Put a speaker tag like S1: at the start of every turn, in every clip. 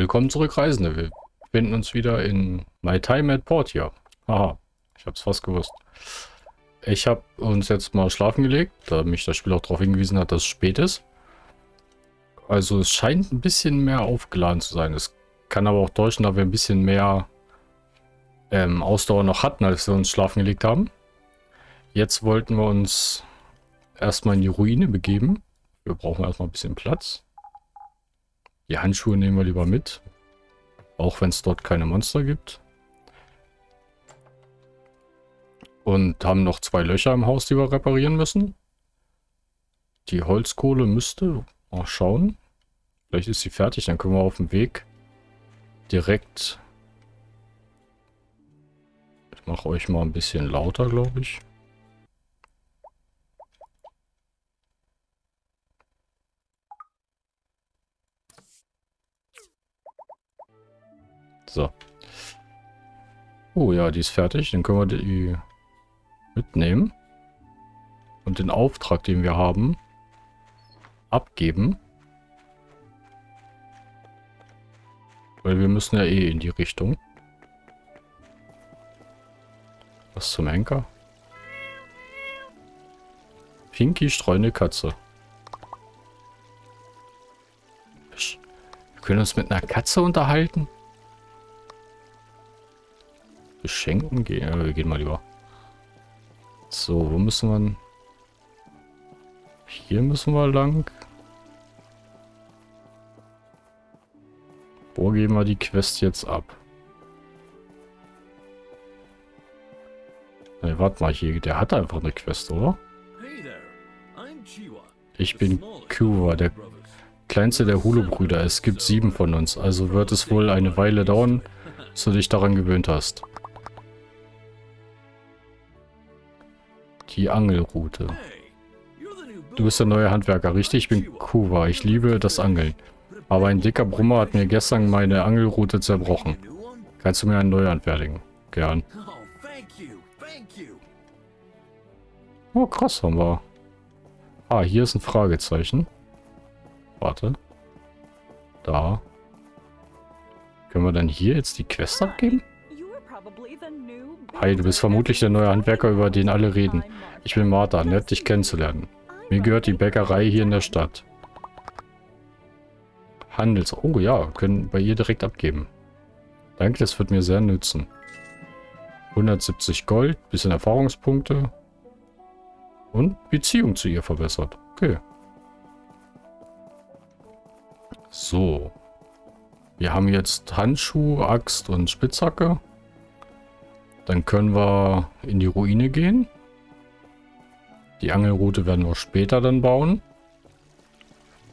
S1: Willkommen zurück, Reisende. Wir befinden uns wieder in My Time at Portia. Haha, ich hab's fast gewusst. Ich habe uns jetzt mal schlafen gelegt, da mich das Spiel auch darauf hingewiesen hat, dass es spät ist. Also es scheint ein bisschen mehr aufgeladen zu sein. Es kann aber auch täuschen, da wir ein bisschen mehr ähm, Ausdauer noch hatten, als wir uns schlafen gelegt haben. Jetzt wollten wir uns erstmal in die Ruine begeben. Wir brauchen erstmal ein bisschen Platz. Die Handschuhe nehmen wir lieber mit. Auch wenn es dort keine Monster gibt. Und haben noch zwei Löcher im Haus, die wir reparieren müssen. Die Holzkohle müsste... Mal schauen. Vielleicht ist sie fertig, dann können wir auf dem Weg direkt... Ich mache euch mal ein bisschen lauter, glaube ich. So. Oh ja, die ist fertig. Dann können wir die mitnehmen. Und den Auftrag, den wir haben, abgeben. Weil wir müssen ja eh in die Richtung. Was zum Henker? Pinky streunende Katze. Wir können uns mit einer Katze unterhalten? Beschenken gehen. Ja, wir gehen mal lieber. So, wo müssen wir... Hier müssen wir lang. Wo geben wir die Quest jetzt ab? Ne, warte mal, hier, der hat einfach eine Quest, oder? Ich bin Kuwa, der kleinste der Hulu-Brüder. Es gibt sieben von uns, also wird es wohl eine Weile dauern, bis du dich daran gewöhnt hast. Die Angelroute. Du bist der neue Handwerker, richtig? Ich bin Kuwa. Ich liebe das Angeln. Aber ein dicker Brummer hat mir gestern meine Angelroute zerbrochen. Kannst du mir einen neue anfertigen? Gern. Oh, krass, haben wir. Ah, hier ist ein Fragezeichen. Warte. Da. Können wir dann hier jetzt die Quest abgeben? Hi, du bist vermutlich der neue Handwerker, über den alle reden. Ich bin Martha, nett dich kennenzulernen. Mir gehört die Bäckerei hier in der Stadt. Handels... Oh ja, können bei ihr direkt abgeben. Danke, das wird mir sehr nützen. 170 Gold, bisschen Erfahrungspunkte. Und Beziehung zu ihr verbessert. Okay. So. Wir haben jetzt Handschuh, Axt und Spitzhacke. Dann können wir in die Ruine gehen. Die Angelroute werden wir später dann bauen.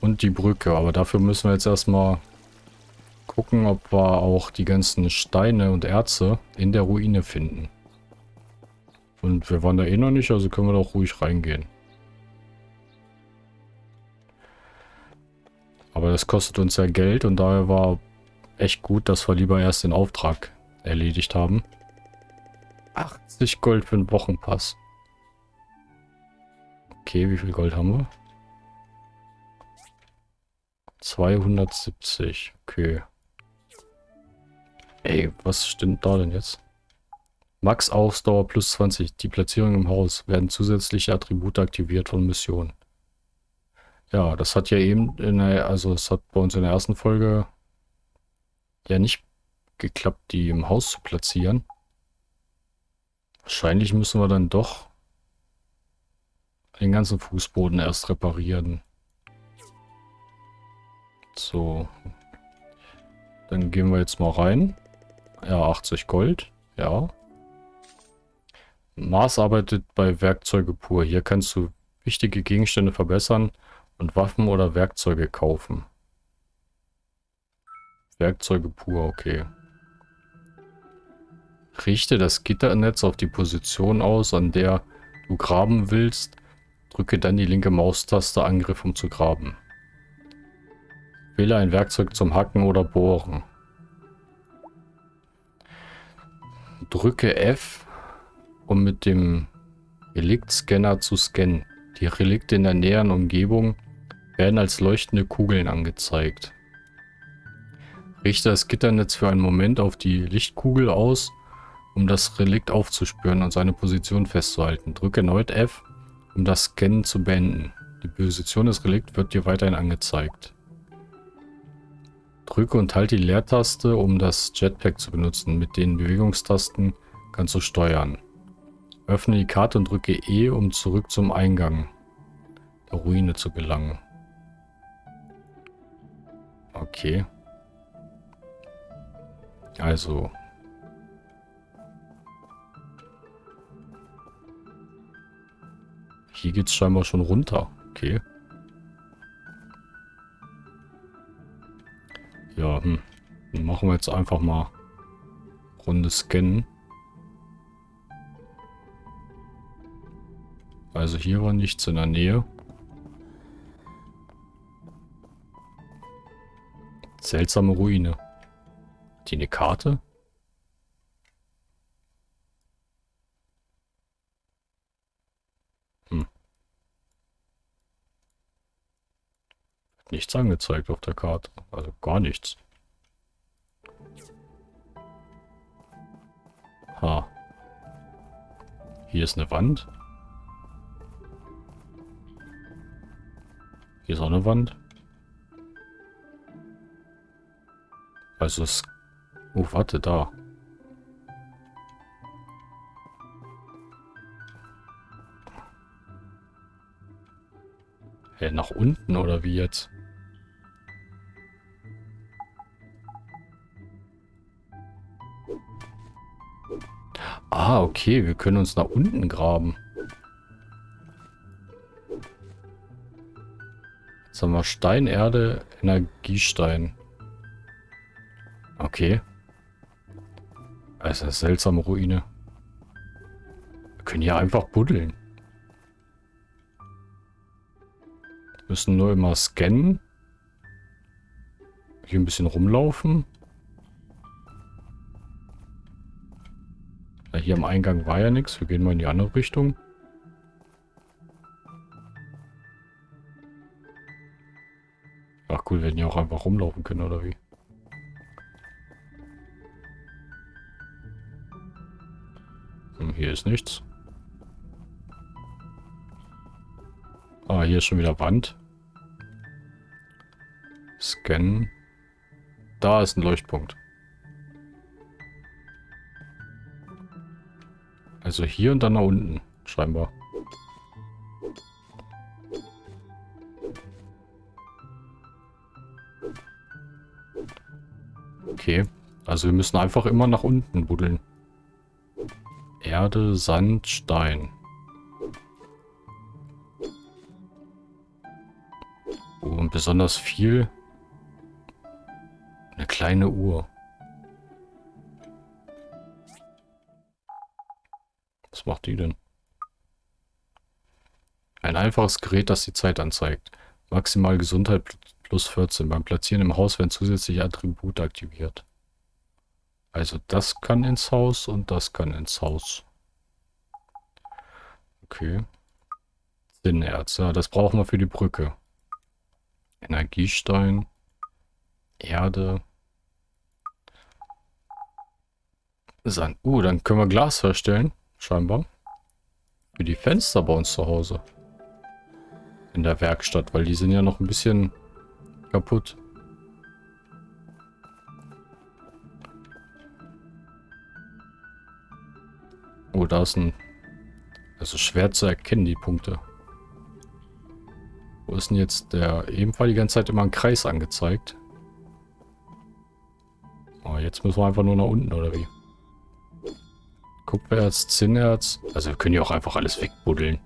S1: Und die Brücke. Aber dafür müssen wir jetzt erstmal gucken, ob wir auch die ganzen Steine und Erze in der Ruine finden. Und wir waren da eh noch nicht, also können wir doch ruhig reingehen. Aber das kostet uns ja Geld und daher war echt gut, dass wir lieber erst den Auftrag erledigt haben. 80 Gold für einen Wochenpass. Okay, wie viel Gold haben wir? 270. Okay. Ey, was stimmt da denn jetzt? Max Ausdauer plus 20. Die Platzierung im Haus werden zusätzliche Attribute aktiviert von Missionen. Ja, das hat ja eben in der, also es hat bei uns in der ersten Folge ja nicht geklappt, die im Haus zu platzieren. Wahrscheinlich müssen wir dann doch den ganzen Fußboden erst reparieren. So. Dann gehen wir jetzt mal rein. Ja, 80 Gold. Ja. Mars arbeitet bei Werkzeuge pur. Hier kannst du wichtige Gegenstände verbessern und Waffen oder Werkzeuge kaufen. Werkzeuge pur, okay. Richte das Gitternetz auf die Position aus, an der du graben willst. Drücke dann die linke Maustaste Angriff, um zu graben. Wähle ein Werkzeug zum Hacken oder Bohren. Drücke F, um mit dem Reliktscanner zu scannen. Die Relikte in der näheren Umgebung werden als leuchtende Kugeln angezeigt. Richte das Gitternetz für einen Moment auf die Lichtkugel aus, um das Relikt aufzuspüren und seine Position festzuhalten. Drücke erneut F, um das Scannen zu beenden. Die Position des Relikts wird dir weiterhin angezeigt. Drücke und halte die Leertaste, um das Jetpack zu benutzen. Mit den Bewegungstasten kannst du steuern. Öffne die Karte und drücke E, um zurück zum Eingang der Ruine zu gelangen. Okay. Also. Hier geht's scheinbar schon runter. Okay. Ja, hm. Dann machen wir jetzt einfach mal Runde scannen. Also hier war nichts in der Nähe. Seltsame Ruine. Die eine Karte? Nichts angezeigt auf der Karte. Also gar nichts. Ha. Hier ist eine Wand. Hier ist auch eine Wand. Also es... Oh, warte, da. Hä, hey, nach unten oder wie jetzt? Ah, okay, wir können uns nach unten graben. Jetzt haben wir Stein, Erde, Energiestein. Okay. Also eine seltsame Ruine. Wir können hier einfach buddeln. Wir müssen nur immer scannen. Hier ein bisschen rumlaufen. Hier am Eingang war ja nichts. Wir gehen mal in die andere Richtung. Ach cool, wir hätten ja auch einfach rumlaufen können, oder wie? Hm, hier ist nichts. Ah, hier ist schon wieder Wand. Scannen. Da ist ein Leuchtpunkt. Also hier und dann nach unten, scheinbar. Okay. Also wir müssen einfach immer nach unten buddeln. Erde, Sand, Stein. Oh, und besonders viel. Eine kleine Uhr. Macht die denn? Ein einfaches Gerät, das die Zeit anzeigt. Maximal Gesundheit plus 14. Beim Platzieren im Haus werden zusätzliche Attribute aktiviert. Also das kann ins Haus und das kann ins Haus. Okay. Sinnerz, ja, das brauchen wir für die Brücke. Energiestein. Erde. Sand. Uh, dann können wir Glas herstellen. Scheinbar. Für die Fenster bei uns zu Hause. In der Werkstatt, weil die sind ja noch ein bisschen kaputt. Oh, da ist ein... Also schwer zu erkennen, die Punkte. Wo ist denn jetzt der... Ebenfalls die ganze Zeit immer ein Kreis angezeigt. Oh, jetzt müssen wir einfach nur nach unten, oder wie? Kupfererz, Zinnerz. Also wir können ja auch einfach alles wegbuddeln.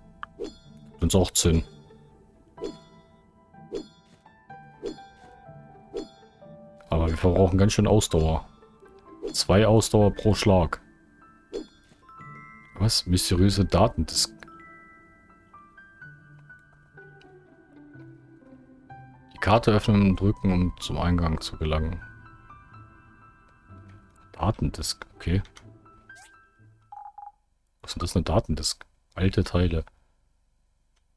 S1: Uns auch Zinn. Aber wir verbrauchen ganz schön Ausdauer. Zwei Ausdauer pro Schlag. Was? Mysteriöse Datendisk. Die Karte öffnen und drücken, um zum Eingang zu gelangen. Datendisk, okay. Was ist das eine Datendisk? Alte Teile.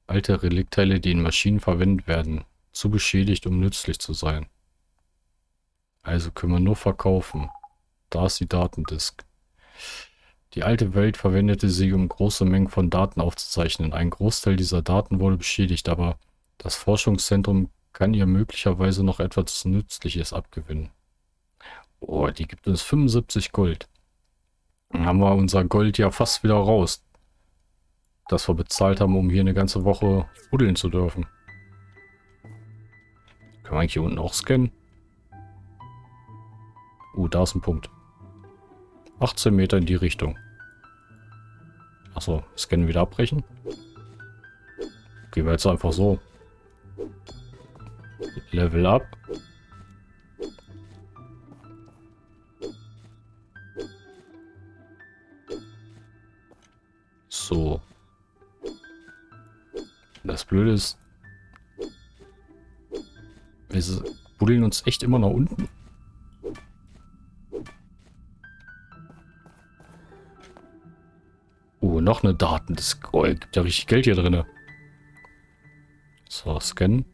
S1: Alte Reliktteile, die in Maschinen verwendet werden. Zu beschädigt, um nützlich zu sein. Also können wir nur verkaufen. Da ist die Datendisk. Die alte Welt verwendete sie, um große Mengen von Daten aufzuzeichnen. Ein Großteil dieser Daten wurde beschädigt, aber das Forschungszentrum kann ihr möglicherweise noch etwas Nützliches abgewinnen. Oh, die gibt uns 75 Gold. Dann haben wir unser Gold ja fast wieder raus. Das wir bezahlt haben, um hier eine ganze Woche buddeln zu dürfen. Können wir eigentlich hier unten auch scannen? Uh, da ist ein Punkt. 18 Meter in die Richtung. Achso, scannen wieder abbrechen. Gehen wir jetzt einfach so. Level up. So. Das Blöde ist, wir buddeln uns echt immer nach unten. Oh, noch eine Daten. Das oh, gibt ja richtig Geld hier drin. So, scannen.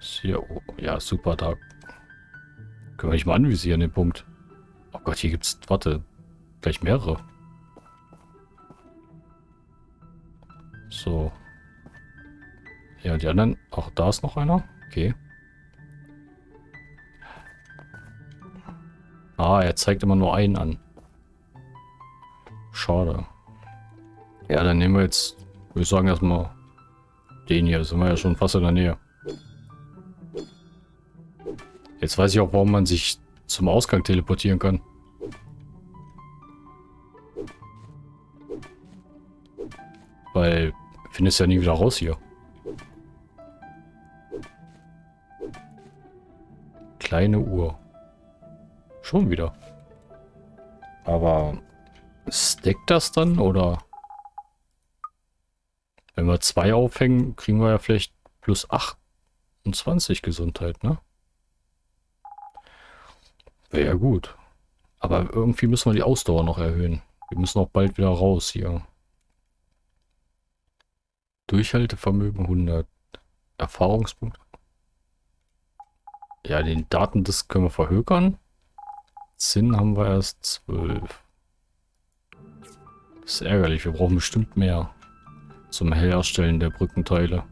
S1: Hier, oh, ja, super, da können wir nicht mal anvisieren, den Punkt. Oh Gott, hier gibt's, warte, gleich mehrere. So. Ja, die anderen, auch da ist noch einer. Okay. Ah, er zeigt immer nur einen an. Schade. Ja, dann nehmen wir jetzt, würde ich sagen, erstmal den hier. Sind wir ja schon fast in der Nähe. Jetzt weiß ich auch, warum man sich zum Ausgang teleportieren kann. Weil, findest ja nie wieder raus hier. Kleine Uhr. Schon wieder. Aber Steckt das dann oder? Wenn wir zwei aufhängen, kriegen wir ja vielleicht plus 28 Gesundheit, ne? Wäre ja gut. Aber irgendwie müssen wir die Ausdauer noch erhöhen. Wir müssen auch bald wieder raus hier. Durchhaltevermögen 100. Erfahrungspunkte. Ja, den Datendisk können wir verhökern. Zinn haben wir erst 12. Das ist ärgerlich, wir brauchen bestimmt mehr zum Herstellen der Brückenteile.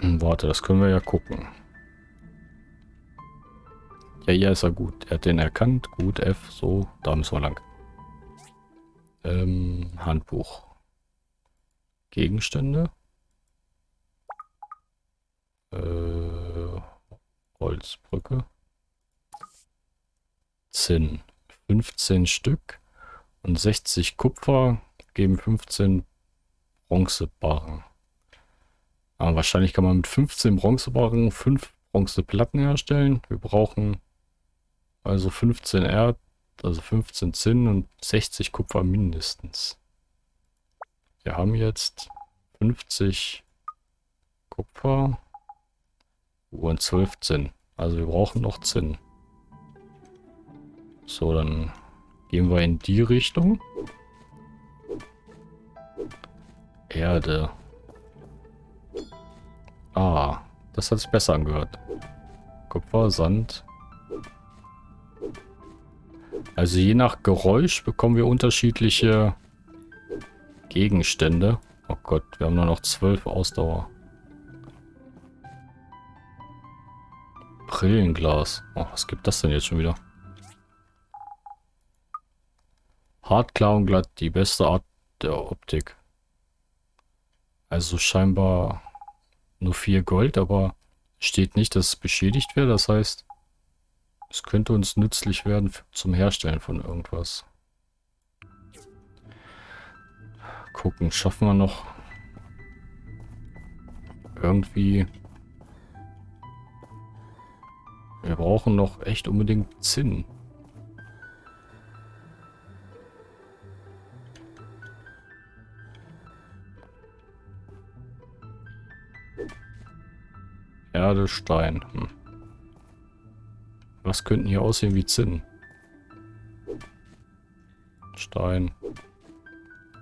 S1: Hm, warte, das können wir ja gucken. Ja, ja, ist er gut. Er hat den erkannt. Gut, F, so, da müssen wir lang. Ähm, Handbuch. Gegenstände. Äh, Holzbrücke. Zinn. 15 Stück. Und 60 Kupfer geben 15 Bronzebarren. Aber wahrscheinlich kann man mit 15 Bronzebarren 5 Bronzeplatten herstellen. Wir brauchen also 15 Erd, also 15 Zinn und 60 Kupfer mindestens. Wir haben jetzt 50 Kupfer und 12 Zinn. Also wir brauchen noch Zinn. So, dann Gehen wir in die Richtung. Erde. Ah, das hat sich besser angehört. Kupfer, Sand. Also je nach Geräusch bekommen wir unterschiedliche Gegenstände. Oh Gott, wir haben nur noch zwölf Ausdauer. Brillenglas. Oh, was gibt das denn jetzt schon wieder? Hart, klar und glatt, die beste Art der Optik. Also scheinbar nur 4 Gold, aber steht nicht, dass es beschädigt wäre. Das heißt, es könnte uns nützlich werden zum Herstellen von irgendwas. Gucken, schaffen wir noch irgendwie... Wir brauchen noch echt unbedingt Zinn. Erde, Stein. Hm. Was könnten hier aussehen wie Zinn? Stein.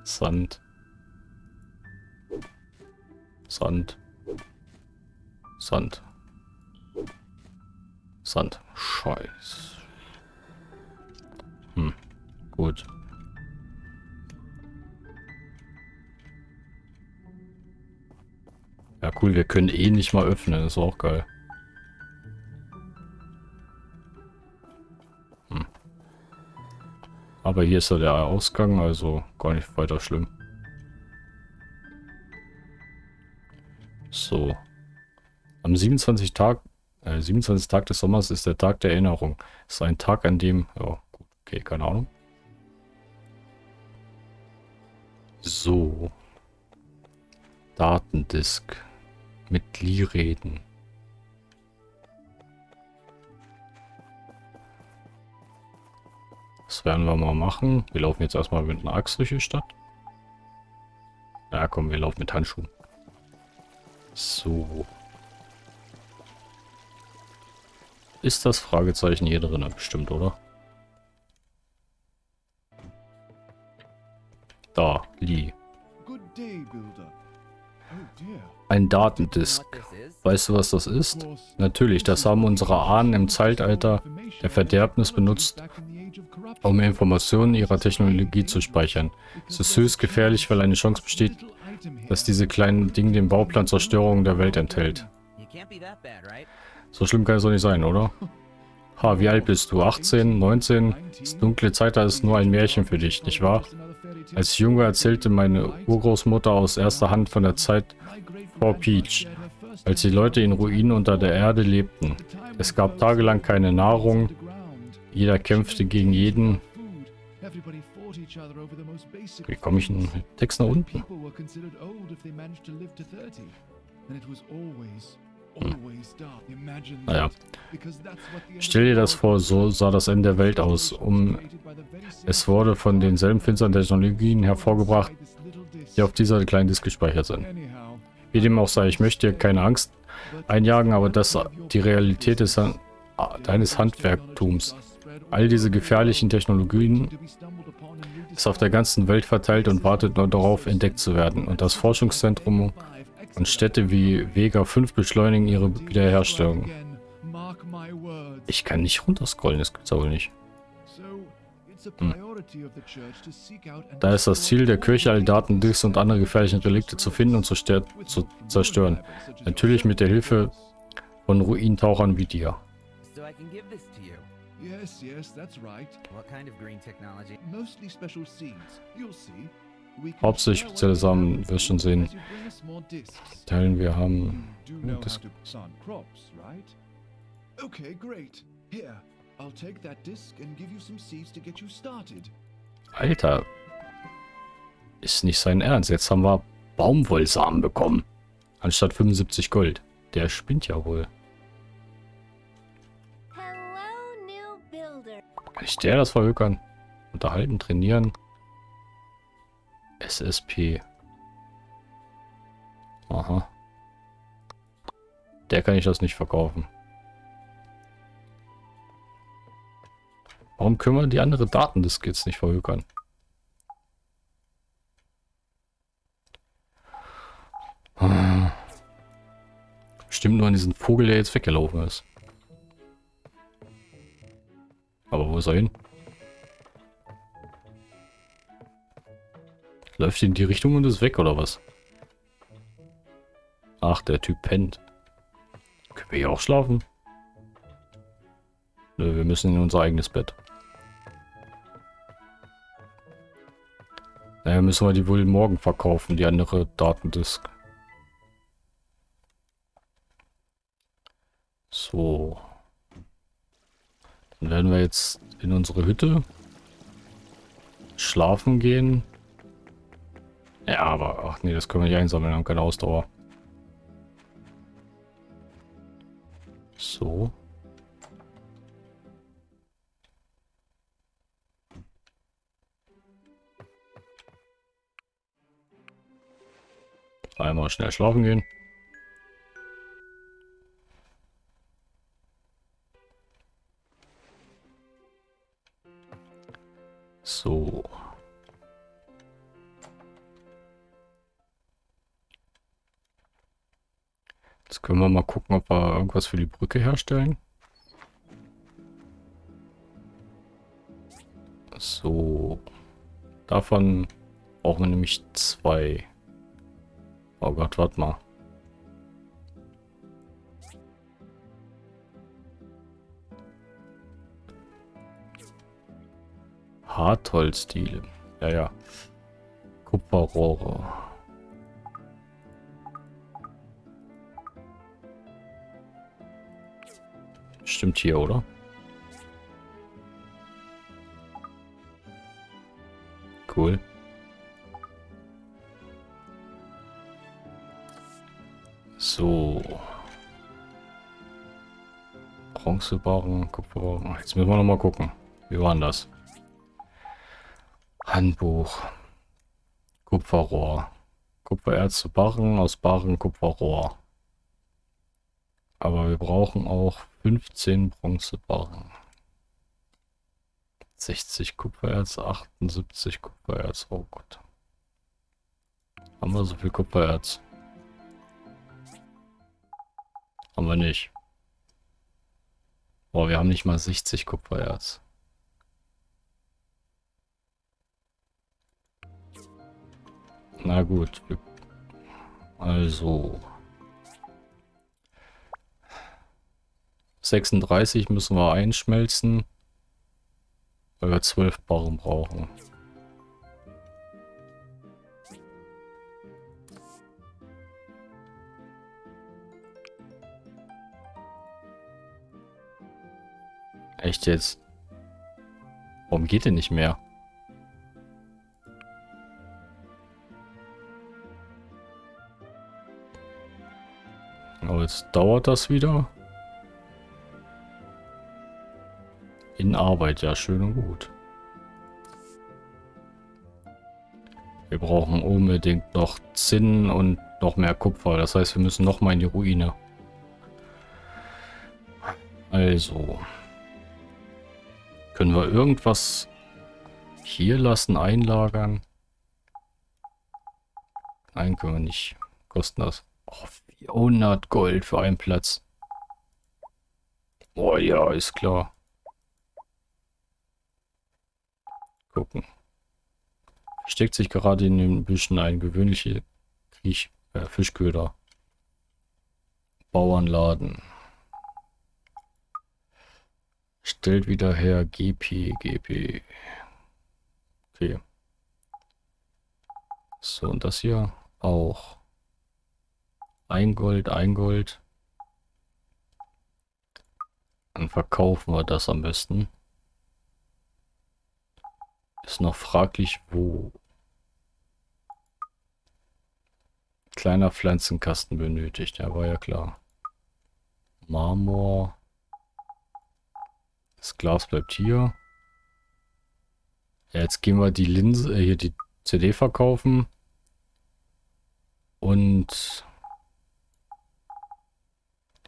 S1: Sand. Sand. Sand. Sand. Scheiß. Hm. Gut. Ja, cool, wir können eh nicht mal öffnen. Ist auch geil. Hm. Aber hier ist ja der Ausgang, also gar nicht weiter schlimm. So. Am 27. Tag, äh, 27. Tag des Sommers ist der Tag der Erinnerung. ist ein Tag, an dem, ja, gut, okay, keine Ahnung. So. Datendisk. Mit Lee reden. Das werden wir mal machen. Wir laufen jetzt erstmal mit einer Axt durch die Stadt. Ja, komm, wir laufen mit Handschuhen. So. Ist das Fragezeichen hier drin? Bestimmt, oder? Da, Lee. Oh, Ein Datendisk. Weißt du, was das ist? Natürlich, das haben unsere Ahnen im Zeitalter der Verderbnis benutzt, um Informationen ihrer Technologie zu speichern. Es ist höchst gefährlich, weil eine Chance besteht, dass diese kleinen Dinge den Bauplan Zerstörung der Welt enthält. So schlimm kann es doch nicht sein, oder? Ha, wie alt bist du? 18? 19? Das dunkle Zeitalter ist nur ein Märchen für dich, nicht wahr? Als Junge erzählte meine Urgroßmutter aus erster Hand von der Zeit vor Peach, als die Leute in Ruinen unter der Erde lebten. Es gab tagelang keine Nahrung, jeder kämpfte gegen jeden. Wie komme ich in den Text nach unten? Hm. Naja. Stell dir das vor, so sah das Ende der Welt aus. Um, es wurde von denselben finsteren Technologien hervorgebracht, die auf dieser kleinen Disk gespeichert sind. Wie dem auch sei, ich möchte dir keine Angst einjagen, aber das die Realität ist deines Handwerktums. All diese gefährlichen Technologien ist auf der ganzen Welt verteilt und wartet nur darauf, entdeckt zu werden. Und das Forschungszentrum und Städte wie Vega 5 beschleunigen ihre Wiederherstellung. Ich kann nicht runterscrollen, das gibt's aber nicht. Hm. Da ist das Ziel der Kirche, alle Daten, Disks und andere gefährlichen Relikte zu finden und zu, zu zerstören. Natürlich mit der Hilfe von Ruintauchern wie dir. Yes, yes, that's right. What kind of green technology? Mostly special seeds. You'll see. Hauptsächlich spezielle Samen, wirst schon sehen. Teilen wir haben... Das Alter. Ist nicht sein Ernst. Jetzt haben wir Baumwollsamen bekommen. Anstatt 75 Gold. Der spinnt ja wohl. Kann ich der das verhökern? Unterhalten, trainieren. SSP. Aha. Der kann ich das nicht verkaufen. Warum können wir die andere Datendisk jetzt nicht verhökern? Stimmt nur an diesen Vogel, der jetzt weggelaufen ist. Aber wo ist er hin? Läuft in die Richtung und ist weg, oder was? Ach, der Typ pennt. Können wir hier auch schlafen? Nö, wir müssen in unser eigenes Bett. Naja, müssen wir die wohl morgen verkaufen, die andere Datendisk. So. Dann werden wir jetzt in unsere Hütte schlafen gehen. Ja, aber, ach nee, das können wir nicht einsammeln, haben keine Ausdauer. So. Einmal schnell schlafen gehen. So. Jetzt können wir mal gucken, ob wir irgendwas für die Brücke herstellen. So. Davon brauchen wir nämlich zwei. Oh Gott, warte mal. Hartholzdiele. Ja, ja. Kupferrohre. Stimmt hier, oder? Cool. So. Bronzebarren, Kupferbarren. Jetzt müssen wir noch mal gucken. Wie war denn das? Handbuch. Kupferrohr. Kupfererz zu Barren, aus Barren Kupferrohr. Aber wir brauchen auch 15 Bronzebarren. 60 Kupfererz, 78 Kupfererz. Oh Gott. Haben wir so viel Kupfererz? Haben wir nicht. Boah, wir haben nicht mal 60 Kupfererz. Na gut. Also. 36 müssen wir einschmelzen. Weil wir 12 Barren brauchen. Echt jetzt? Warum geht denn nicht mehr? Dauert das wieder. In Arbeit, ja, schön und gut. Wir brauchen unbedingt noch Zinn und noch mehr Kupfer. Das heißt, wir müssen noch mal in die Ruine. Also. Können wir irgendwas hier lassen, einlagern? Nein, können wir nicht. Kosten das. Oh, 400 Gold für einen Platz. Oh ja, ist klar. gucken. Steckt sich gerade in den Büschen ein gewöhnliche Kriech äh, Fischköder. Bauernladen. Stellt wieder her GP, GP. Okay. So, und das hier auch. Ein Gold, ein Gold. Dann verkaufen wir das am besten. Ist noch fraglich, wo. Kleiner Pflanzenkasten benötigt, ja, war ja klar. Marmor. Das Glas bleibt hier. Ja, jetzt gehen wir die Linse, äh, hier die CD verkaufen. Und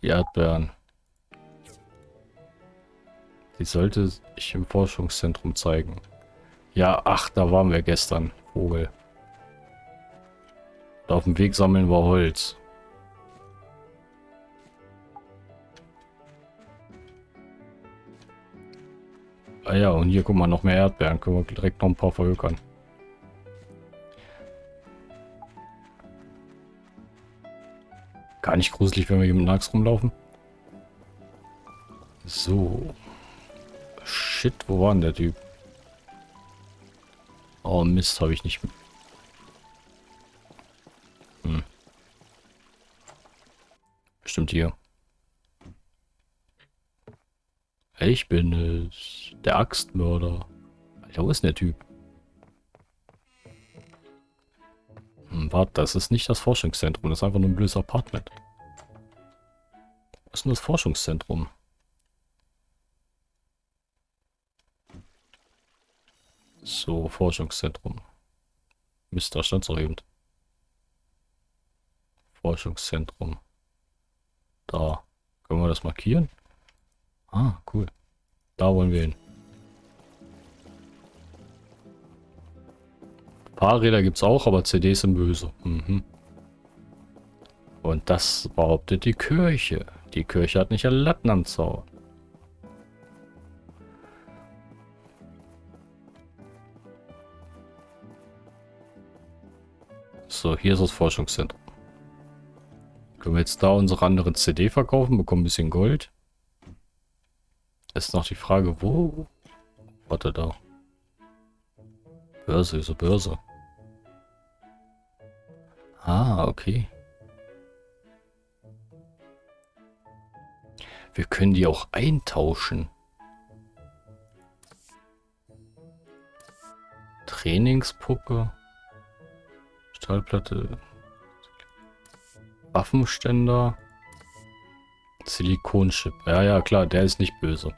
S1: die Erdbeeren. Die sollte ich im Forschungszentrum zeigen. Ja, ach, da waren wir gestern. Vogel. Und auf dem Weg sammeln wir Holz. Ah ja, und hier guck mal, noch mehr Erdbeeren. Können wir direkt noch ein paar verhökern. Gar nicht gruselig, wenn wir hier mit Nax rumlaufen. So. Shit, wo war denn der Typ? Oh Mist, habe ich nicht... Hm. Bestimmt hier. Ich bin es. Der Axtmörder. Alter, wo ist denn der Typ? Hm, warte, das ist nicht das Forschungszentrum. Das ist einfach nur ein blödes Apartment. Was ist denn das Forschungszentrum? So, Forschungszentrum. Mist, da stand es auch eben. Forschungszentrum. Da. Können wir das markieren? Ah, cool. Da wollen wir hin. Fahrräder gibt es auch, aber CDs sind böse. Mhm. Und das behauptet die Kirche. Die Kirche hat nicht alle Latten am Zaun. So, hier ist das Forschungszentrum. Können wir jetzt da unsere andere CD verkaufen, bekommen ein bisschen Gold. Ist noch die Frage, wo? Warte da. Börse, ist eine Börse. Ah, okay. Wir können die auch eintauschen. Trainingspuppe. Stahlplatte. Waffenständer. Silikonchip. Ja, ja, klar, der ist nicht böse.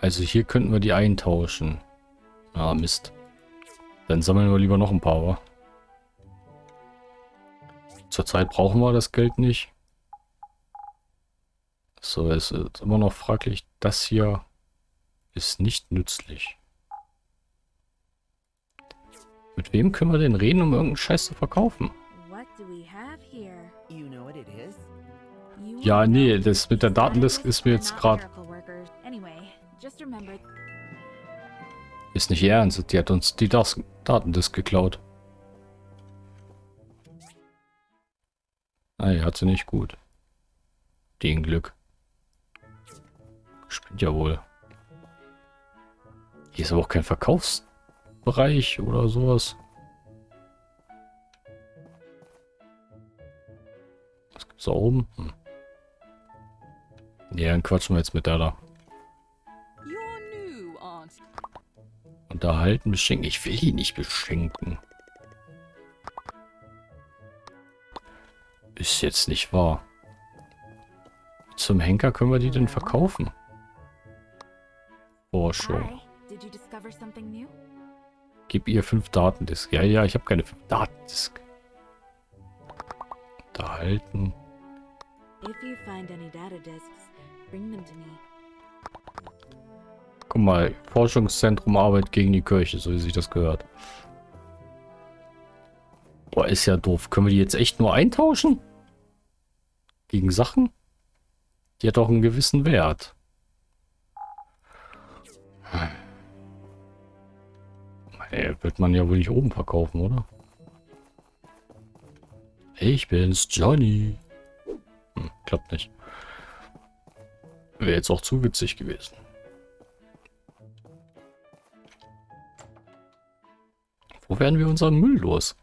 S1: Also hier könnten wir die eintauschen. Ah, Mist. Dann sammeln wir lieber noch ein paar, wa? Zurzeit brauchen wir das Geld nicht. So, es ist immer noch fraglich. Das hier ist nicht nützlich. Mit wem können wir denn reden, um irgendeinen Scheiß zu verkaufen? Ja, nee, das mit der Datendisk ist mir jetzt gerade... Ist nicht ernst, die hat uns die das Datendisk geklaut. Ah, hat sie nicht gut. Den Glück. Spinnt ja wohl. Hier ist aber auch kein Verkaufsbereich oder sowas. Was gibt's da oben? Hm. Ja, dann quatschen wir jetzt mit der da. Unterhalten, beschenken. Ich will die nicht beschenken. Ist jetzt nicht wahr. Zum Henker können wir die denn verkaufen? Forschung. Gib ihr fünf Datendisk. Ja, ja, ich habe keine fünf Datendisk. Unterhalten. Guck mal, Forschungszentrum Arbeit gegen die Kirche, so wie sich das gehört. Boah, ist ja doof. Können wir die jetzt echt nur eintauschen? Gegen Sachen? Die hat doch einen gewissen Wert. Ey, wird man ja wohl nicht oben verkaufen, oder? Ich bin's, Johnny. Hm, klappt nicht. Wäre jetzt auch zu witzig gewesen. Wo werden wir unseren Müll los?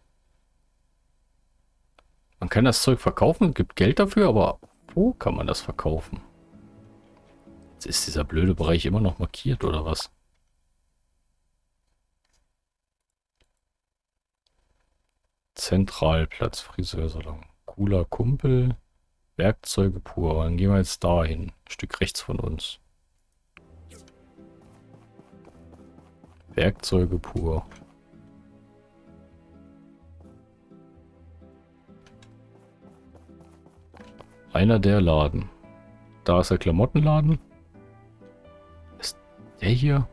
S1: Man kann das Zeug verkaufen, gibt Geld dafür, aber wo kann man das verkaufen? Ist dieser blöde Bereich immer noch markiert, oder was? Zentralplatz, Friseursalon. Cooler Kumpel, Werkzeuge pur. Dann gehen wir jetzt dahin. Ein Stück rechts von uns. Werkzeuge pur. Einer der Laden. Da ist der Klamottenladen. Der hier?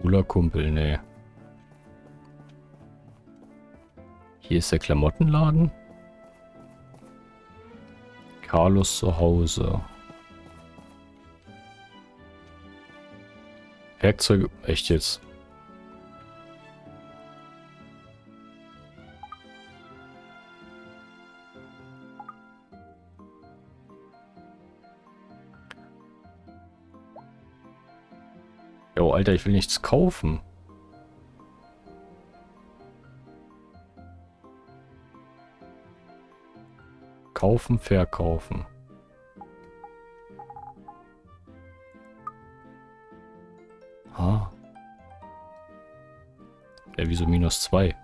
S1: Cooler Kumpel, nee. Hier ist der Klamottenladen. Carlos zu Hause. Werkzeuge. Echt jetzt? Jo, Alter, ich will nichts kaufen. Kaufen, verkaufen. Ah. Ja, wieso minus zwei?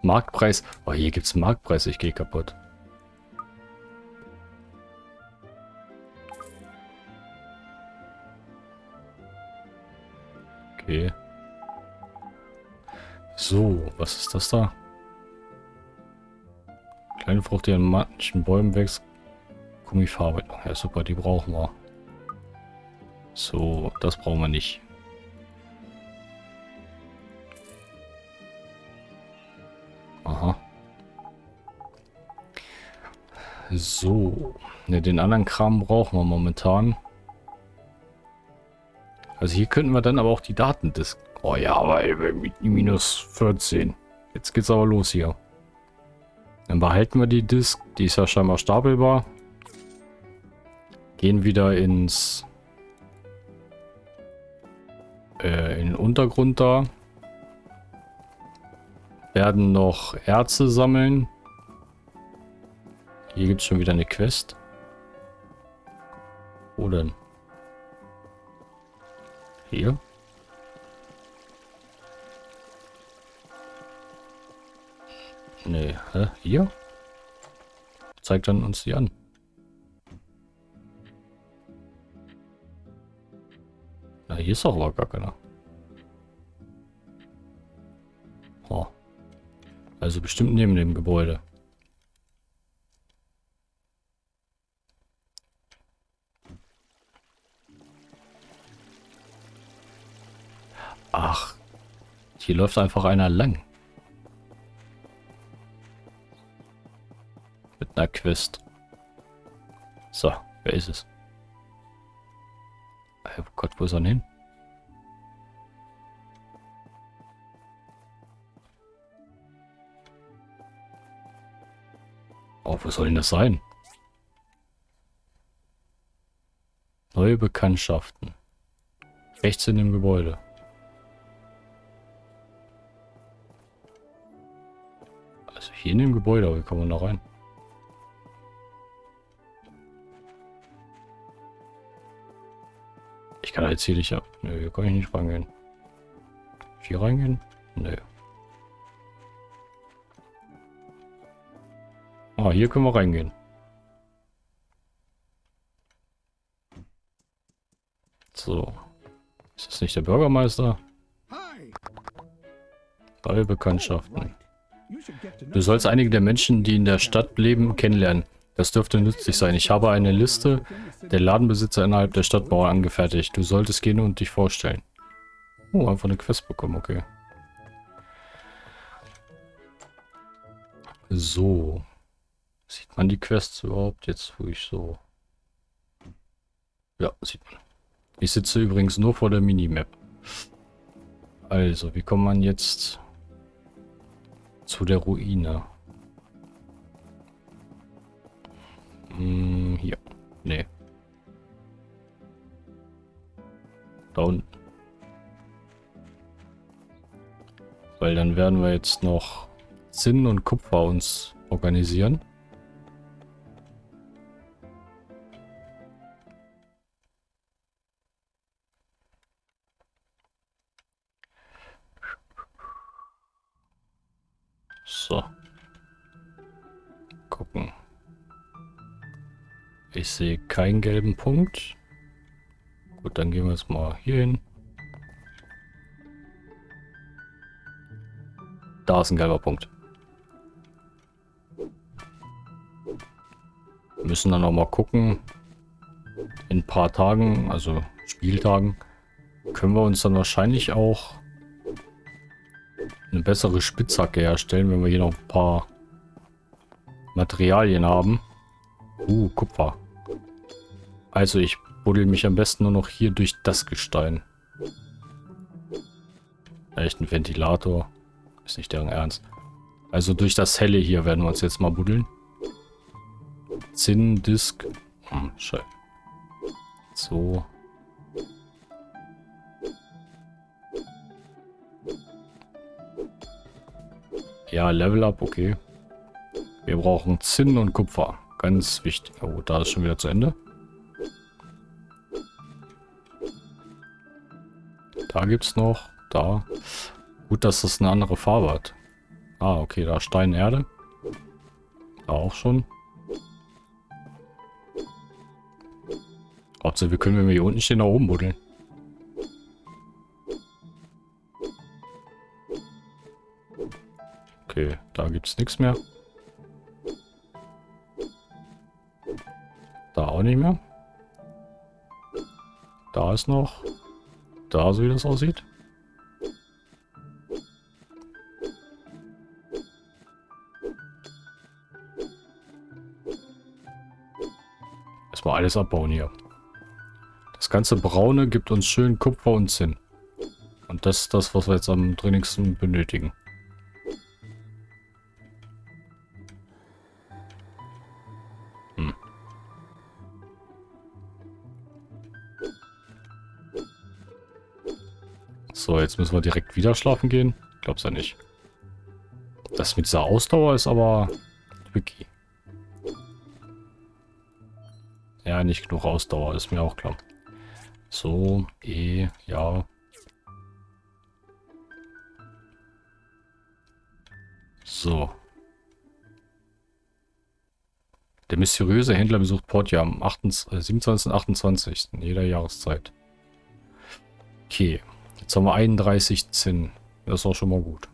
S1: Marktpreis. Oh, hier gibt es Marktpreis. Ich gehe kaputt. Was ist das da? Kleine Frucht, die an manchen Bäumen wächst. Gummifarbe. Ja, super, die brauchen wir. So, das brauchen wir nicht. Aha. So. Ne, den anderen Kram brauchen wir momentan. Also hier könnten wir dann aber auch die Datendisk Oh ja, mit minus 14. Jetzt geht's aber los hier. Dann behalten wir die Disk. Die ist ja scheinbar stapelbar. Gehen wieder ins... Äh, in den Untergrund da. Werden noch Erze sammeln. Hier gibt es schon wieder eine Quest. Wo denn? Hier? Nee, hä? Hier? Zeigt dann uns die an. Na, hier ist doch aber gar keiner. Oh. Also bestimmt neben dem Gebäude. Ach, hier läuft einfach einer lang. Einer Quest. So, wer ist es? Oh Gott, wo ist er denn hin? Oh, wo soll denn das sein? Neue Bekanntschaften. Rechts in dem Gebäude. Also hier in dem Gebäude, wie kommen wir da rein? Kann jetzt hier nicht ab. Nö, hier kann ich nicht reingehen. Hier reingehen? Nö. Ah, hier können wir reingehen. So. Ist das nicht der Bürgermeister? Neue Bekanntschaften. Du sollst einige der Menschen, die in der Stadt leben, kennenlernen. Das dürfte nützlich sein. Ich habe eine Liste der Ladenbesitzer innerhalb der Stadtmauer angefertigt. Du solltest gehen und dich vorstellen. Oh, einfach eine Quest bekommen, okay. So. Sieht man die Quests überhaupt jetzt, wo ich so... Ja, sieht man. Ich sitze übrigens nur vor der Minimap. Also, wie kommt man jetzt zu der Ruine? Hm, hier. Nee. Da. Weil dann werden wir jetzt noch Zinn und Kupfer uns organisieren. So. Gucken. Ich sehe keinen gelben Punkt. Gut, dann gehen wir jetzt mal hier hin. Da ist ein gelber Punkt. Wir müssen dann noch mal gucken. In ein paar Tagen, also Spieltagen, können wir uns dann wahrscheinlich auch eine bessere Spitzhacke herstellen, wenn wir hier noch ein paar Materialien haben. Uh, Kupfer. Also ich buddel mich am besten nur noch hier durch das Gestein. Echt ein Ventilator. Ist nicht deren Ernst. Also durch das Helle hier werden wir uns jetzt mal buddeln. Zinn, Disk. Hm, scheiße. So. Ja, Level Up, okay. Wir brauchen Zinn und Kupfer. Ganz wichtig. Oh, da ist schon wieder zu Ende. Da gibt es noch. Da. Gut, dass das eine andere Farbe hat. Ah, okay, da Stein, Erde. Da auch schon. Hauptsache, wir können, wenn wir hier unten stehen, nach oben buddeln. Okay, da gibt es nichts mehr. Da auch nicht mehr. Da ist noch. Da, so wie das aussieht. Erstmal alles abbauen hier. Das ganze Braune gibt uns schön Kupfer und Zinn. Und das ist das, was wir jetzt am dringendsten benötigen. Jetzt müssen wir direkt wieder schlafen gehen. Glaub's ja nicht. Das mit dieser Ausdauer ist aber tricky. Ja, nicht genug Ausdauer, ist mir auch klar. So, E, ja. So. Der mysteriöse Händler besucht Portia am 28, 27. und 28. jeder Jahreszeit. Okay. Jetzt haben wir 31 Zinn. Das ist auch schon mal gut.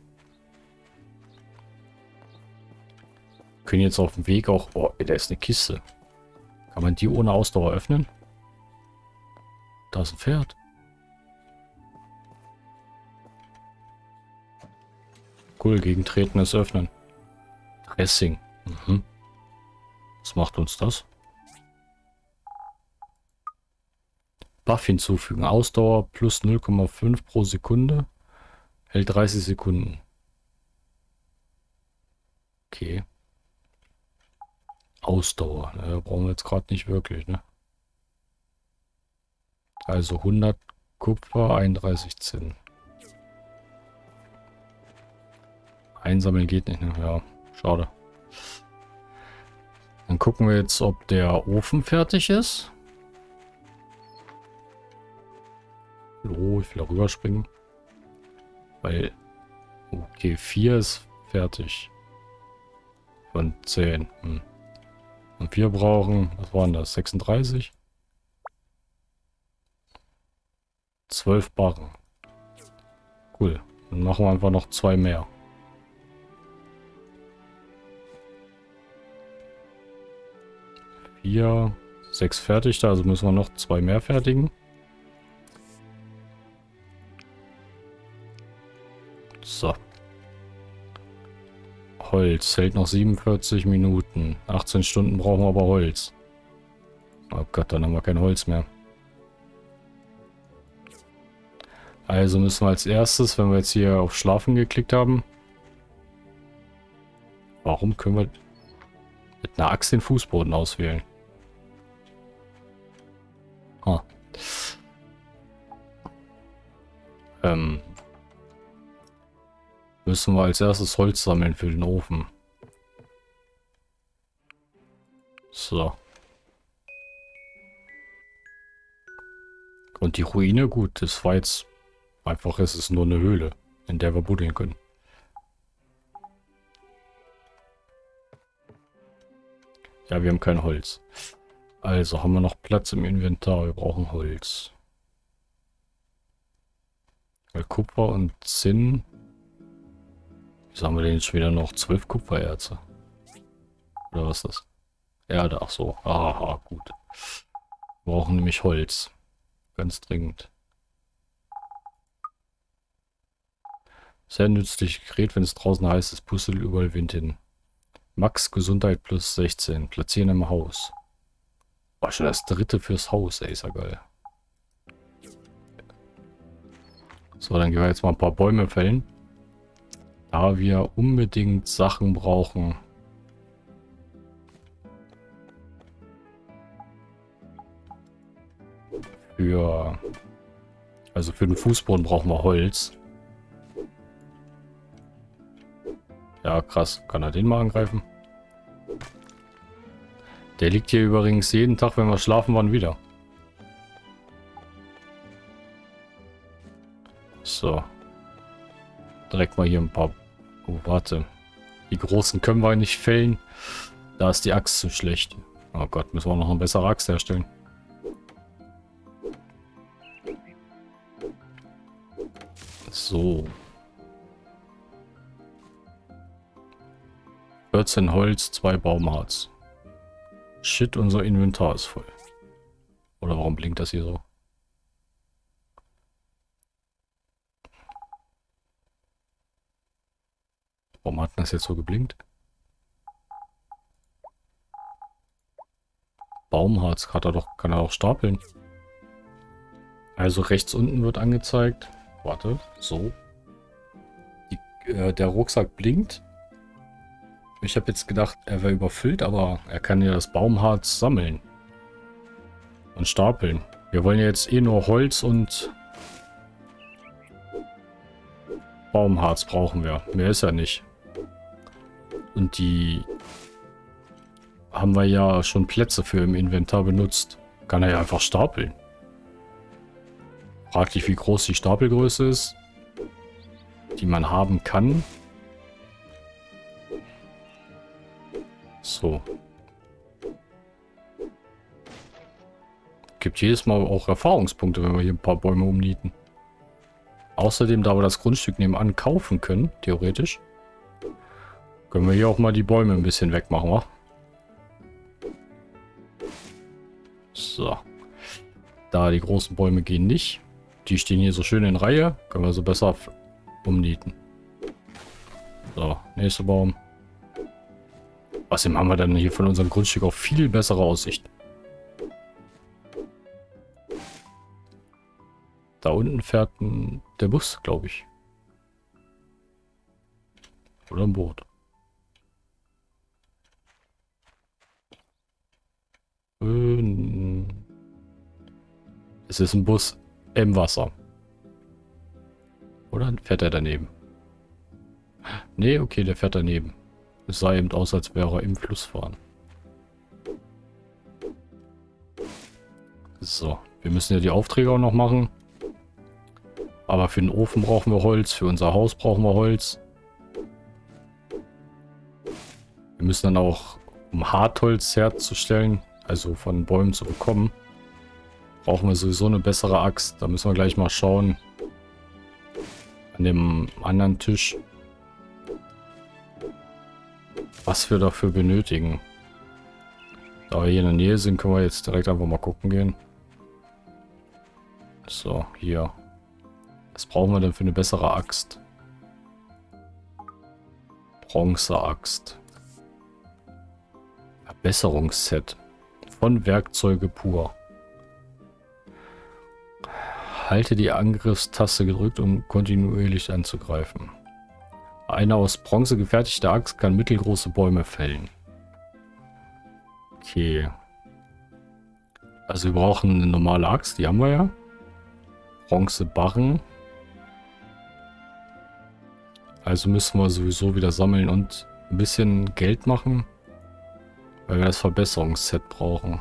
S1: Wir können jetzt auf dem Weg auch... Oh, da ist eine Kiste. Kann man die ohne Ausdauer öffnen? Da ist ein Pferd. Cool, gegen Tretenes Öffnen. Dressing. Mhm. Was macht uns das? Buff hinzufügen. Ausdauer plus 0,5 pro Sekunde. Hält 30 Sekunden. Okay. Ausdauer. Ne, brauchen wir jetzt gerade nicht wirklich, ne? Also 100 Kupfer, 31 Zinn. Einsammeln geht nicht, ne? Ja, schade. Dann gucken wir jetzt, ob der Ofen fertig ist. Oh, ich will rüberspringen. Weil... Okay, 4 ist fertig. Von 10. Hm. Und wir brauchen, was waren das, 36? 12 Barren. Cool. Dann machen wir einfach noch zwei mehr. Vier, sechs fertig da, also müssen wir noch zwei mehr fertigen. So. Holz hält noch 47 Minuten. 18 Stunden brauchen wir aber Holz. Oh Gott, dann haben wir kein Holz mehr. Also müssen wir als erstes, wenn wir jetzt hier auf Schlafen geklickt haben. Warum können wir mit einer Axt den Fußboden auswählen? Ah. Ähm, müssen wir als erstes Holz sammeln für den Ofen. So. Und die Ruine, gut, das war jetzt einfach, es ist nur eine Höhle, in der wir buddeln können. Ja, wir haben kein Holz. Also haben wir noch Platz im Inventar, wir brauchen Holz. Weil Kupfer und Zinn Wieso haben wir denn jetzt schon wieder noch zwölf Kupfererze? Oder was ist das? Erde, ach so. Aha, gut. Wir brauchen nämlich Holz. Ganz dringend. Sehr nützlich Gerät, wenn es draußen heiß ist. Puzzle überall Wind hin. Max Gesundheit plus 16. Platzieren im Haus. War schon das dritte fürs Haus, ey, ist ja geil. So, dann gehen wir jetzt mal ein paar Bäume fällen. Da wir unbedingt Sachen brauchen. Für... Also für den Fußboden brauchen wir Holz. Ja, krass. Kann er den mal angreifen? Der liegt hier übrigens jeden Tag, wenn wir schlafen waren, wieder. So. Direkt mal hier ein paar Oh, warte. Die großen können wir nicht fällen. Da ist die Axt zu schlecht. Oh Gott, müssen wir noch eine bessere Axt herstellen. So. 14 Holz, 2 Baumharz. Shit, unser Inventar ist voll. Oder warum blinkt das hier so? Warum hat das jetzt so geblinkt? Baumharz kann er doch, kann er auch stapeln. Also rechts unten wird angezeigt. Warte, so. Die, äh, der Rucksack blinkt. Ich habe jetzt gedacht, er wäre überfüllt, aber er kann ja das Baumharz sammeln. Und stapeln. Wir wollen ja jetzt eh nur Holz und Baumharz brauchen wir. Mehr ist ja nicht. Und die haben wir ja schon Plätze für im Inventar benutzt. Kann er ja einfach stapeln. Frag dich, wie groß die Stapelgröße ist, die man haben kann. So. Gibt jedes Mal auch Erfahrungspunkte, wenn wir hier ein paar Bäume umnieten. Außerdem, da wir das Grundstück nebenan kaufen können, theoretisch, können wir hier auch mal die Bäume ein bisschen wegmachen, wa? So. Da die großen Bäume gehen nicht. Die stehen hier so schön in Reihe. Können wir so besser umnieten. So, nächster Baum. Außerdem haben wir dann hier von unserem Grundstück auch viel bessere Aussicht. Da unten fährt der Bus, glaube ich. Oder ein Boot. Es ist ein Bus im Wasser. Oder fährt er daneben? Nee, okay, der fährt daneben. Es sah eben aus, als wäre er im Fluss fahren. So, wir müssen ja die Aufträge auch noch machen. Aber für den Ofen brauchen wir Holz, für unser Haus brauchen wir Holz. Wir müssen dann auch, um Hartholz herzustellen, also von Bäumen zu bekommen, brauchen wir sowieso eine bessere Axt. Da müssen wir gleich mal schauen. An dem anderen Tisch was wir dafür benötigen. Da wir hier in der Nähe sind, können wir jetzt direkt einfach mal gucken gehen. So, hier. Was brauchen wir denn für eine bessere Axt? Bronzeaxt. Verbesserungsset. Von Werkzeuge pur. Halte die Angriffstaste gedrückt, um kontinuierlich anzugreifen. Eine aus Bronze gefertigte Axt kann mittelgroße Bäume fällen. Okay. Also wir brauchen eine normale Axt, die haben wir ja. Bronzebarren. Also müssen wir sowieso wieder sammeln und ein bisschen Geld machen. Weil wir das Verbesserungsset brauchen.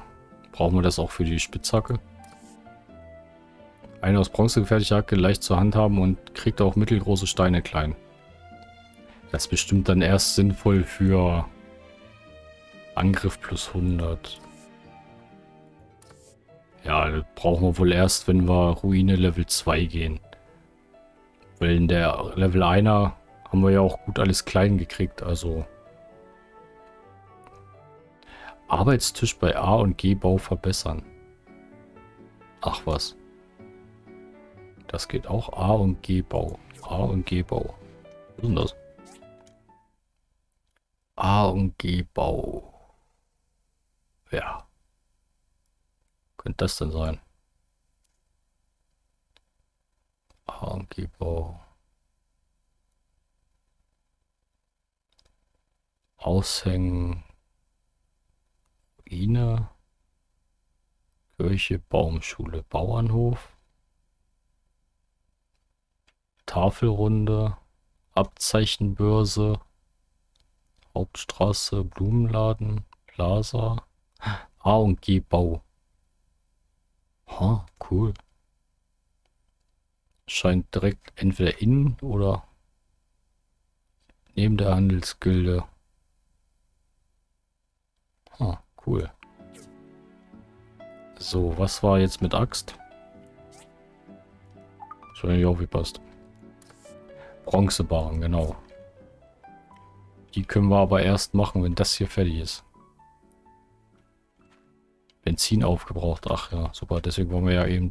S1: Brauchen wir das auch für die Spitzhacke. Eine aus Bronze gefertigte Hacke leicht zu handhaben und kriegt auch mittelgroße Steine klein. Das ist bestimmt dann erst sinnvoll für Angriff plus 100. Ja, brauchen wir wohl erst, wenn wir Ruine Level 2 gehen. Weil in der Level 1 haben wir ja auch gut alles klein gekriegt, also... Arbeitstisch bei A und G Bau verbessern. Ach was. Das geht auch A und G Bau. A und G Bau. Was ist denn das? A und G Bau. Ja. Könnte das denn sein? A und G Bau. Aushängen. Ruine. Kirche, Baumschule, Bauernhof. Tafelrunde. Abzeichenbörse. Hauptstraße, Blumenladen, Plaza, A und G Bau. Ha, cool. Scheint direkt entweder innen oder neben der Handelsgilde. Ha, cool. So, was war jetzt mit Axt? Wahrscheinlich auch wie passt. Bronzebarren, genau. Die können wir aber erst machen, wenn das hier fertig ist. Benzin aufgebraucht. Ach ja, super. Deswegen wollen wir ja eben...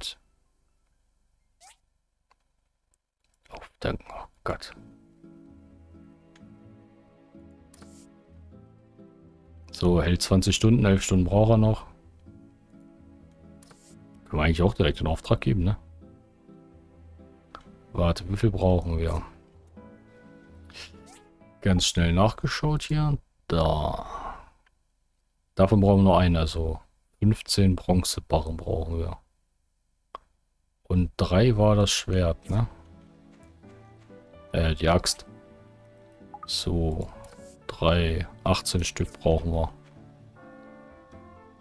S1: Aufdanken. Oh Gott. So, hält 20 Stunden, 11 Stunden braucht er noch. Können wir eigentlich auch direkt in Auftrag geben, ne? Warte, wie viel brauchen wir? Ganz schnell nachgeschaut hier. Da. Davon brauchen wir nur einen, also 15 Bronzebarren brauchen wir. Und drei war das Schwert, ne? Äh, die Axt. So. Drei, 18 Stück brauchen wir.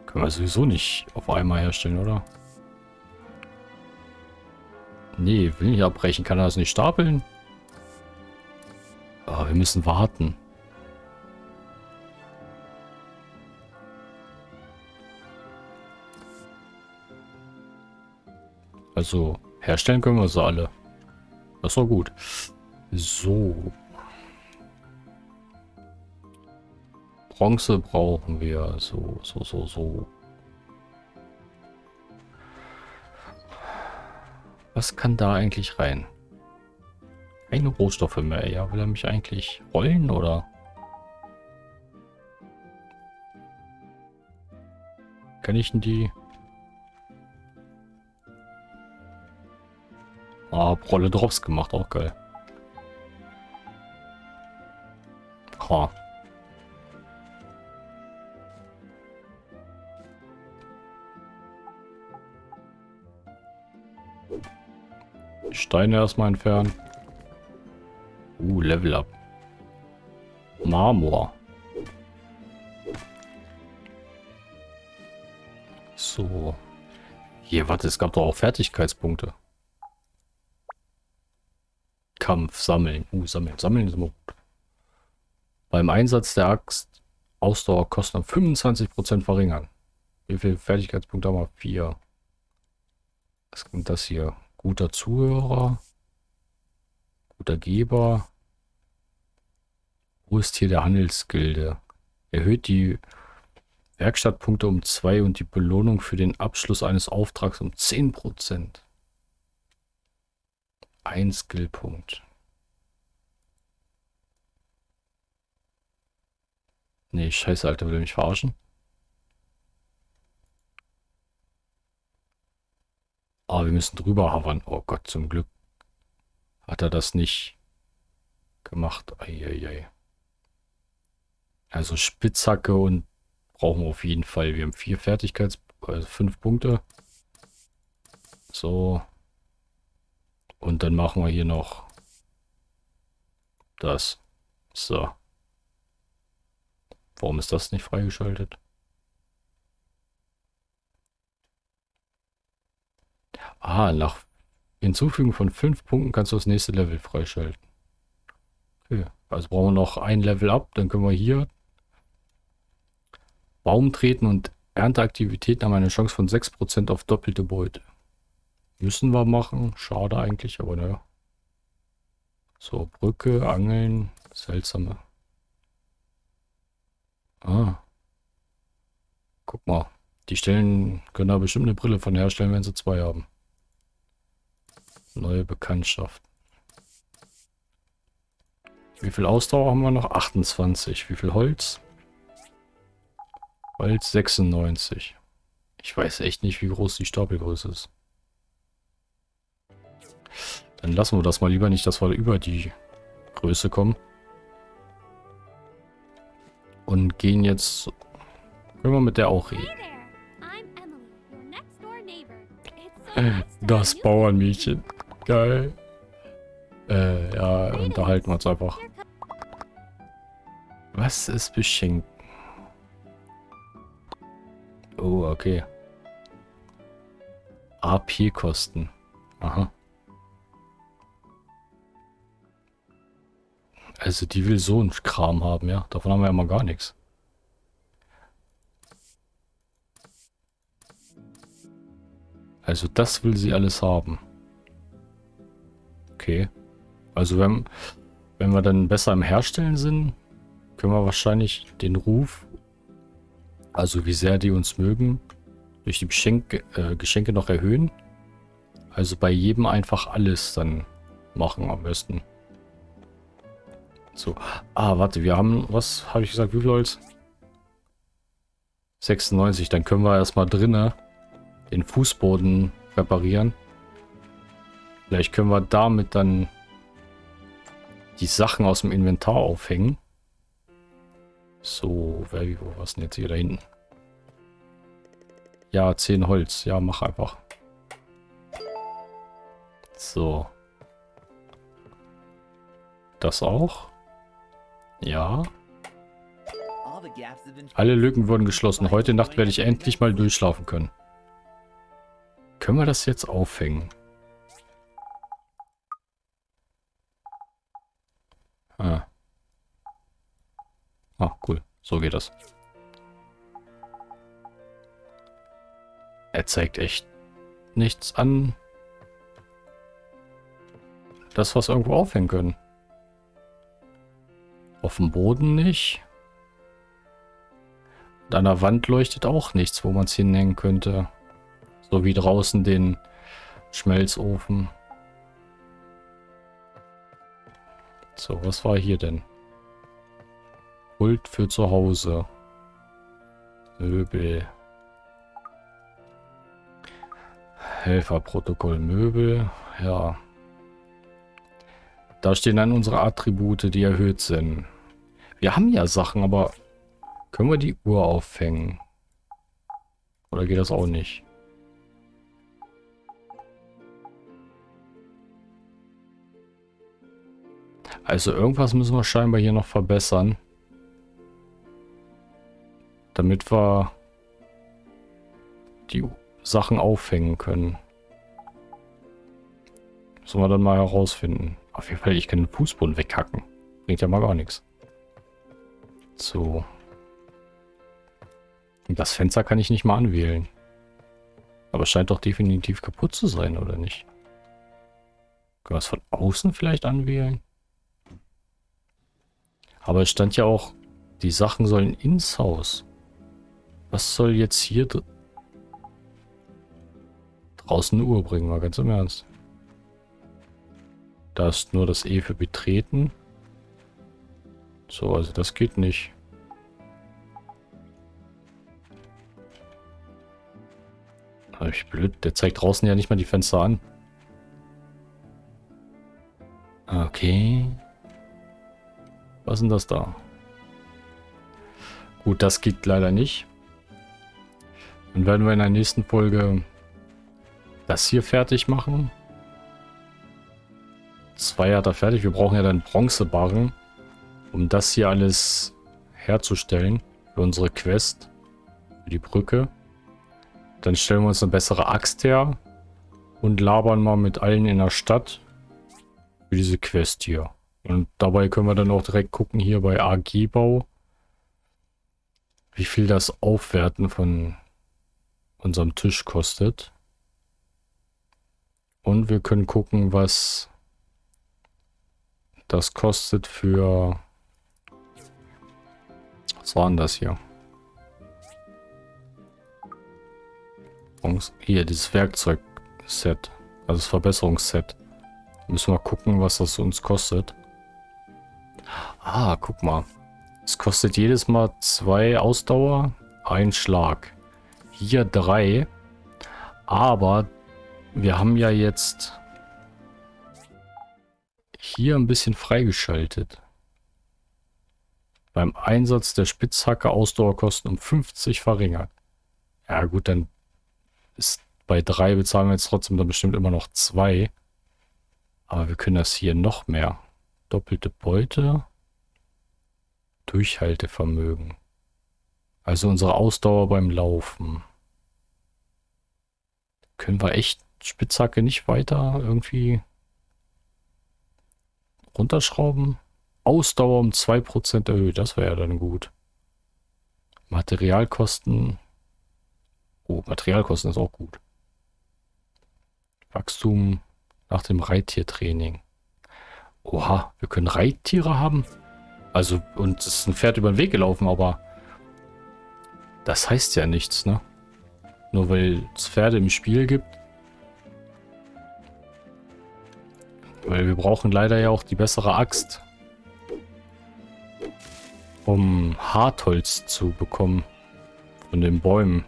S1: Können wir sowieso nicht auf einmal herstellen, oder? Nee, will nicht abbrechen. Kann er das nicht stapeln? Oh, wir müssen warten. Also, herstellen können wir sie alle. Das doch gut. So. Bronze brauchen wir. So, so, so, so. Was kann da eigentlich rein? Keine Rohstoffe mehr. Ja, will er mich eigentlich rollen oder? Kann ich denn die... Ah, Rolle Drops gemacht, auch geil. Ha. Steine erstmal entfernen. Uh, Level up. Marmor. So. Hier, warte, es gab doch auch Fertigkeitspunkte. Kampf, sammeln. Uh, sammeln. Sammeln ist immer gut. Beim Einsatz der Axt Ausdauerkosten um 25% verringern. Wie viele Fertigkeitspunkte haben wir? Vier. Was kommt das hier? Guter Zuhörer. Guter Geber. Wo ist hier der Handelsgilde? Erhöht die Werkstattpunkte um 2 und die Belohnung für den Abschluss eines Auftrags um 10%. Ein Skillpunkt. Nee, scheiße, Alter, will er mich verarschen? Ah, oh, wir müssen drüber havern. Oh Gott, zum Glück hat er das nicht gemacht. Eieiei. Also Spitzhacke und brauchen wir auf jeden Fall. Wir haben vier Fertigkeits... Also fünf Punkte. So. Und dann machen wir hier noch das. So. Warum ist das nicht freigeschaltet? Ah, nach Hinzufügen von fünf Punkten kannst du das nächste Level freischalten. Okay. Also brauchen wir noch ein Level ab, dann können wir hier Baum treten und Ernteaktivitäten haben eine Chance von 6% auf doppelte Beute. Müssen wir machen. Schade eigentlich, aber naja. So, Brücke, Angeln, seltsame. Ah. Guck mal. Die Stellen können da bestimmt eine Brille von herstellen, wenn sie zwei haben. Neue Bekanntschaft. Wie viel Ausdauer haben wir noch? 28. Wie viel Holz? Holz 96. Ich weiß echt nicht, wie groß die Stapelgröße ist. Dann lassen wir das mal lieber nicht, dass wir über die Größe kommen. Und gehen jetzt... Können wir mit der auch reden. Das Bauernmädchen. Geil. Äh, ja, unterhalten wir uns einfach. Was ist beschenkt? Oh, okay. AP-Kosten. Aha. Also die will so einen Kram haben, ja. Davon haben wir ja mal gar nichts. Also das will sie alles haben. Okay. Also wenn, wenn wir dann besser im Herstellen sind, können wir wahrscheinlich den Ruf, also wie sehr die uns mögen, durch die Geschenke, äh, Geschenke noch erhöhen. Also bei jedem einfach alles dann machen am besten. So. Ah, warte, wir haben, was habe ich gesagt, wie viel Holz? 96, dann können wir erstmal drinnen den Fußboden reparieren. Vielleicht können wir damit dann die Sachen aus dem Inventar aufhängen. So, wer, wo was denn jetzt hier da hinten? Ja, 10 Holz. Ja, mach einfach. So. Das auch? Ja. Alle Lücken wurden geschlossen. Heute Nacht werde ich endlich mal durchschlafen können. Können wir das jetzt aufhängen? So geht das. Er zeigt echt nichts an. Das, was irgendwo aufhängen können. Auf dem Boden nicht. Und an der Wand leuchtet auch nichts, wo man es hinhängen könnte. So wie draußen den Schmelzofen. So, was war hier denn? Pult für zu Hause. Möbel. Helferprotokoll Möbel. Ja. Da stehen dann unsere Attribute, die erhöht sind. Wir haben ja Sachen, aber können wir die Uhr aufhängen? Oder geht das auch nicht? Also irgendwas müssen wir scheinbar hier noch verbessern. Damit wir die Sachen aufhängen können. Müssen wir dann mal herausfinden. Auf jeden Fall, ich kann den Fußboden weghacken. Bringt ja mal gar nichts. So. Und das Fenster kann ich nicht mal anwählen. Aber es scheint doch definitiv kaputt zu sein, oder nicht? Können wir es von außen vielleicht anwählen? Aber es stand ja auch, die Sachen sollen ins Haus. Was soll jetzt hier dr draußen eine Uhr bringen, mal ganz im Ernst. Da ist nur das E für betreten. So, also das geht nicht. Aber ich blöd, der zeigt draußen ja nicht mal die Fenster an. Okay. Was ist denn das da? Gut, das geht leider nicht. Dann werden wir in der nächsten Folge das hier fertig machen. Zwei hat er fertig. Wir brauchen ja dann Bronzebarren, um das hier alles herzustellen. Für unsere Quest. Für die Brücke. Dann stellen wir uns eine bessere Axt her. Und labern mal mit allen in der Stadt. Für diese Quest hier. Und dabei können wir dann auch direkt gucken hier bei AG-Bau, wie viel das Aufwerten von unserem Tisch kostet. Und wir können gucken, was das kostet für... Was war denn das hier? Hier, dieses Werkzeugset. Also das Verbesserungsset. Müssen wir gucken, was das uns kostet. Ah, guck mal. Es kostet jedes Mal zwei Ausdauer, ein Schlag. Hier drei. Aber wir haben ja jetzt hier ein bisschen freigeschaltet. Beim Einsatz der Spitzhacke Ausdauerkosten um 50 verringert. Ja gut, dann ist bei drei bezahlen wir jetzt trotzdem dann bestimmt immer noch zwei. Aber wir können das hier noch mehr. Doppelte Beute. Durchhaltevermögen. Also unsere Ausdauer beim Laufen. Können wir echt Spitzhacke nicht weiter irgendwie runterschrauben? Ausdauer um 2% erhöht, das wäre ja dann gut. Materialkosten. Oh, Materialkosten ist auch gut. Wachstum nach dem Reittiertraining. Oha, wir können Reittiere haben? Also, und es ist ein Pferd über den Weg gelaufen, aber das heißt ja nichts, ne? Nur weil es Pferde im Spiel gibt. Weil wir brauchen leider ja auch die bessere Axt. Um Hartholz zu bekommen. Von den Bäumen.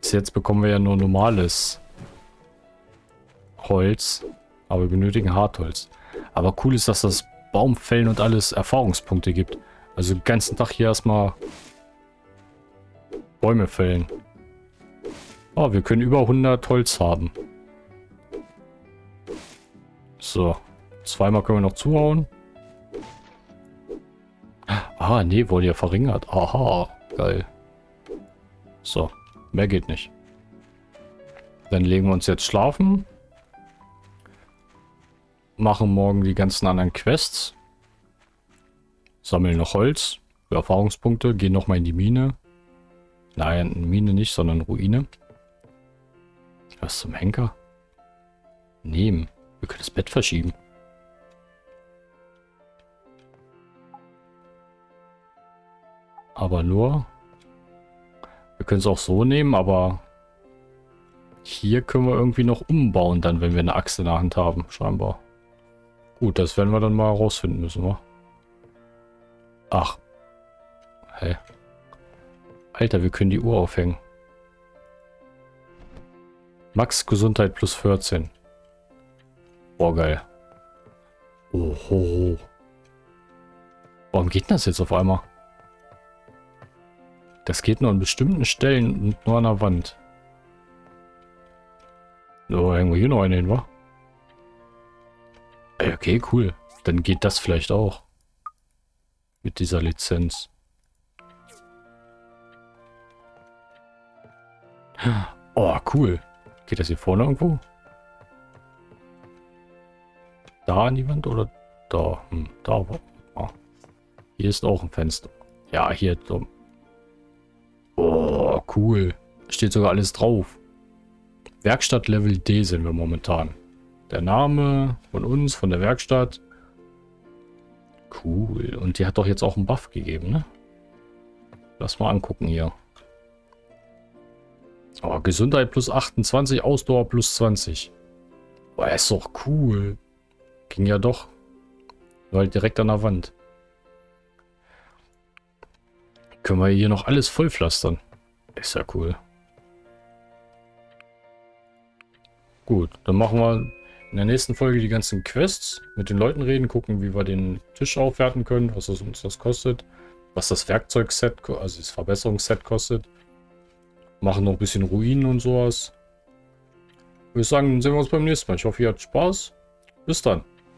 S1: Bis jetzt bekommen wir ja nur normales Holz. Aber wir benötigen Hartholz. Aber cool ist, dass das Baumfällen und alles Erfahrungspunkte gibt. Also den ganzen Tag hier erstmal Bäume fällen. Oh, wir können über 100 Holz haben. So. Zweimal können wir noch zuhauen. Ah, nee, wurde ja verringert. Aha, geil. So, mehr geht nicht. Dann legen wir uns jetzt schlafen. Machen morgen die ganzen anderen Quests. Sammeln noch Holz. Für Erfahrungspunkte. Gehen nochmal in die Mine. Nein, Mine nicht, sondern Ruine. Was zum Henker? Nehmen. Wir können das Bett verschieben. Aber nur... Wir können es auch so nehmen, aber... Hier können wir irgendwie noch umbauen, dann, wenn wir eine Axt in der Hand haben, scheinbar. Gut, das werden wir dann mal herausfinden müssen, wa? Ach. Hä? Alter, wir können die Uhr aufhängen. Max Gesundheit plus 14. Boah, geil. Oho. Warum geht das jetzt auf einmal? Das geht nur an bestimmten Stellen und nur an der Wand. So, hängen wir hier noch einen hin, wa? Okay, cool. Dann geht das vielleicht auch. Mit dieser Lizenz. Oh, cool. Geht das hier vorne irgendwo? Da an die Wand oder da? Hm, da. Ah. Hier ist auch ein Fenster. Ja, hier. Oh, cool. Steht sogar alles drauf. Werkstatt Level D sind wir momentan. Der Name von uns, von der Werkstatt. Cool. Und die hat doch jetzt auch einen Buff gegeben, ne? Lass mal angucken hier. Oh, Gesundheit plus 28, Ausdauer plus 20. Boah, ist doch cool. Ging ja doch. Nur halt direkt an der Wand. Können wir hier noch alles vollpflastern. Ist ja cool. Gut, dann machen wir in der nächsten Folge die ganzen Quests. Mit den Leuten reden, gucken, wie wir den Tisch aufwerten können, was uns das kostet. Was das Werkzeugset, also das Verbesserungsset kostet. Machen noch ein bisschen Ruinen und sowas. Ich würde sagen, dann sehen wir uns beim nächsten Mal. Ich hoffe, ihr habt Spaß. Bis dann.